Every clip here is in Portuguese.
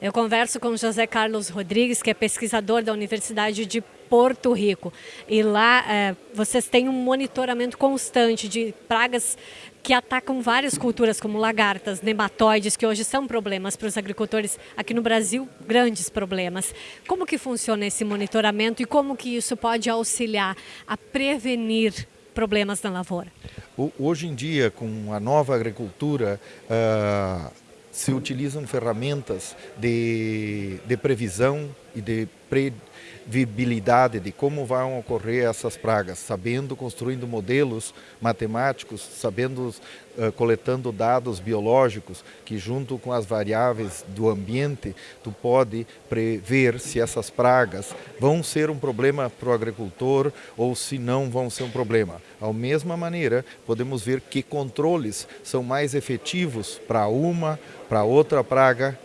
Eu converso com José Carlos Rodrigues, que é pesquisador da Universidade de Porto Rico. E lá é, vocês têm um monitoramento constante de pragas que atacam várias culturas, como lagartas, nematóides, que hoje são problemas para os agricultores aqui no Brasil, grandes problemas. Como que funciona esse monitoramento e como que isso pode auxiliar a prevenir problemas na lavoura? Hoje em dia, com a nova agricultura, uh, se utilizam ferramentas de, de previsão e de previsibilidade de como vão ocorrer essas pragas, sabendo, construindo modelos matemáticos, sabendo, uh, coletando dados biológicos, que junto com as variáveis do ambiente, tu pode prever se essas pragas vão ser um problema para o agricultor ou se não vão ser um problema. Da mesma maneira, podemos ver que controles são mais efetivos para uma, para outra praga,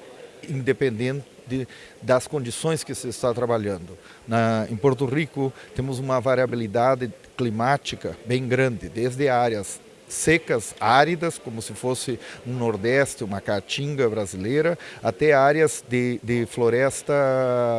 independente de, das condições que se está trabalhando. Na, em Porto Rico, temos uma variabilidade climática bem grande, desde áreas secas, áridas, como se fosse um nordeste, uma caatinga brasileira, até áreas de, de floresta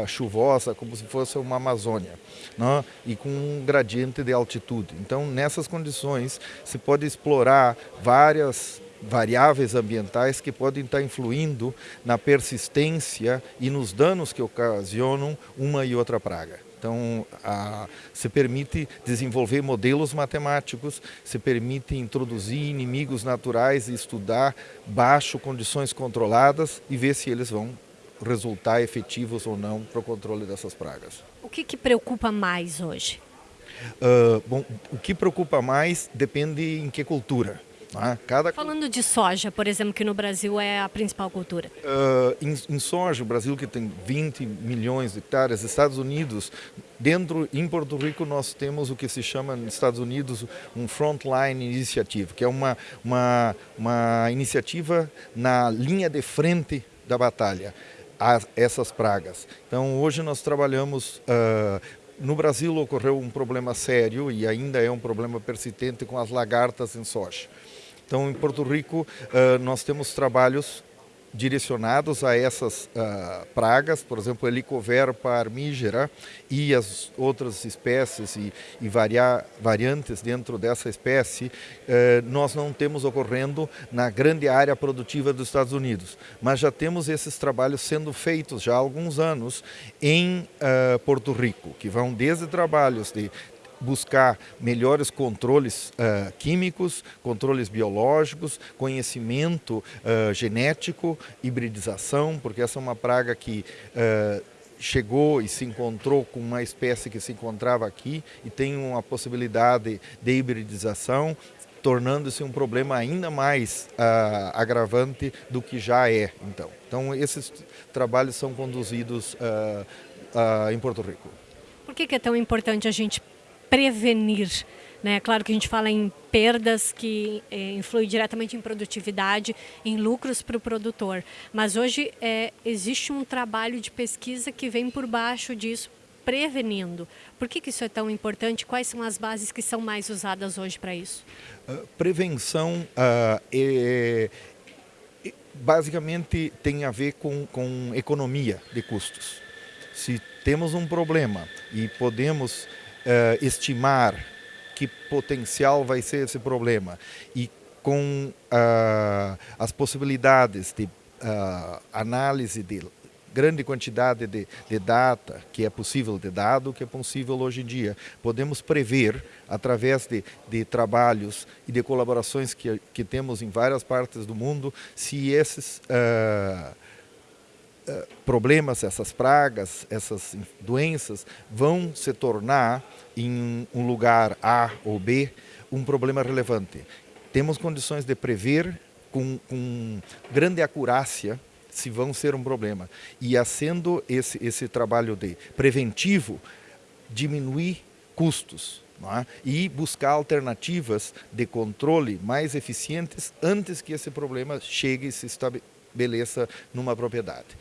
chuvosa, como se fosse uma Amazônia, né? e com um gradiente de altitude. Então, nessas condições, se pode explorar várias variáveis ambientais que podem estar influindo na persistência e nos danos que ocasionam uma e outra praga. Então, a, se permite desenvolver modelos matemáticos, se permite introduzir inimigos naturais e estudar baixo condições controladas e ver se eles vão resultar efetivos ou não para o controle dessas pragas. O que, que preocupa mais hoje? Uh, bom, o que preocupa mais depende em que cultura. Ah, cada... Falando de soja, por exemplo, que no Brasil é a principal cultura. Uh, em, em, soja, o Brasil que tem 20 milhões de hectares, Estados Unidos, dentro, em Porto Rico nós temos o que se chama nos Estados Unidos um Frontline Initiative, que é uma, uma, uma iniciativa na linha de frente da batalha a essas pragas. Então hoje nós trabalhamos uh, no Brasil ocorreu um problema sério e ainda é um problema persistente com as lagartas em soja. Então, em Porto Rico, uh, nós temos trabalhos direcionados a essas uh, pragas, por exemplo, Helicoverpa armígera e as outras espécies e, e varia, variantes dentro dessa espécie, uh, nós não temos ocorrendo na grande área produtiva dos Estados Unidos, mas já temos esses trabalhos sendo feitos já há alguns anos em uh, Porto Rico, que vão desde trabalhos de buscar melhores controles uh, químicos, controles biológicos, conhecimento uh, genético, hibridização, porque essa é uma praga que uh, chegou e se encontrou com uma espécie que se encontrava aqui e tem uma possibilidade de hibridização, tornando-se um problema ainda mais uh, agravante do que já é. Então, então esses trabalhos são conduzidos uh, uh, em Porto Rico. Por que, que é tão importante a gente prevenir. Né? Claro que a gente fala em perdas que é, influem diretamente em produtividade, em lucros para o produtor. Mas hoje é, existe um trabalho de pesquisa que vem por baixo disso, prevenindo. Por que, que isso é tão importante? Quais são as bases que são mais usadas hoje para isso? Uh, prevenção uh, é, basicamente tem a ver com, com economia de custos. Se temos um problema e podemos uh, estimar que potencial vai ser esse problema. E com uh, as possibilidades de uh, análise de grande quantidade de, de, data que é possível de dado que é possível hoje em dia podemos prever através de, de trabalhos e de colaborações que, que temos em várias partes do mundo se esses uh, problemas, essas pragas, essas doenças vão se tornar em um lugar A ou B um problema relevante. Temos condições de prever com, com grande acurácia se vão ser um problema. E sendo esse, esse trabalho de preventivo, diminuir custos é? e buscar alternativas de controle mais eficientes antes que esse problema chegue e se estabeleça numa propriedade.